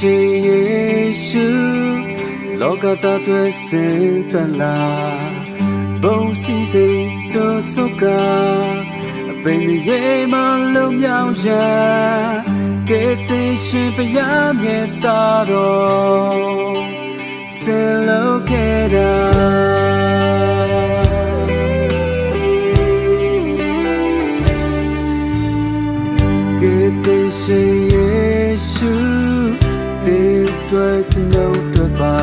是耶稣，落到大地世间来，无私的道所教，被你一马留名下，给天使披上你的袍，圣乐开唱，给天使耶稣。 တွေ့သူနှုတ်တွေ့ပါ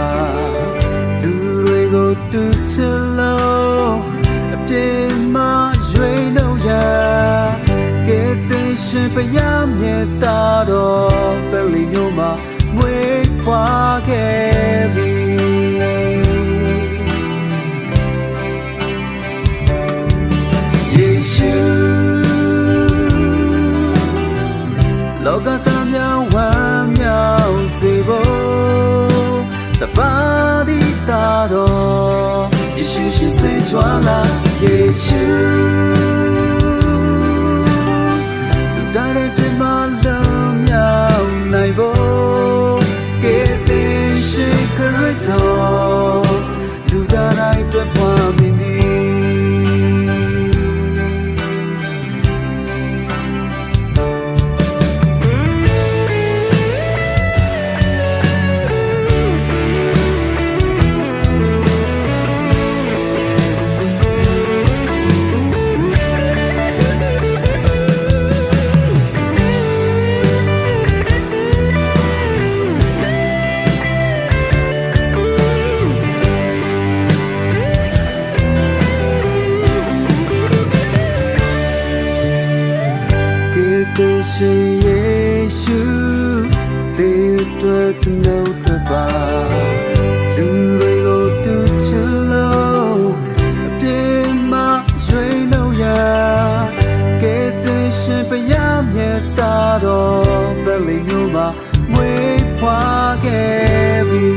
လူတွေကိုသူချစ်လို့အပြင်းမရွေးလို့ရကေတင်ရှင်ပရမြေတာတော့ပဲလီမျိုးမှာငွေခွာခဲ့ပြီယေရှုလောက ယေရှုရှိစေကြွလာယေရှုလူတိုင်းတဲ့ပြမလုံးမြောက်နိုင်ဖို့ကဲတဲ့ရှိခရစ်တော် အတွက်သူတို့တွေ့ပါလူတွေကိုတူချလို့အပြင်းမှရွှေလို့ရကဲတဲ့ရှင်ပရမြတ်တာတော့ဘယ်လိုမျိုးမှမွေးဖွားခဲ့ပြီ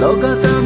老高。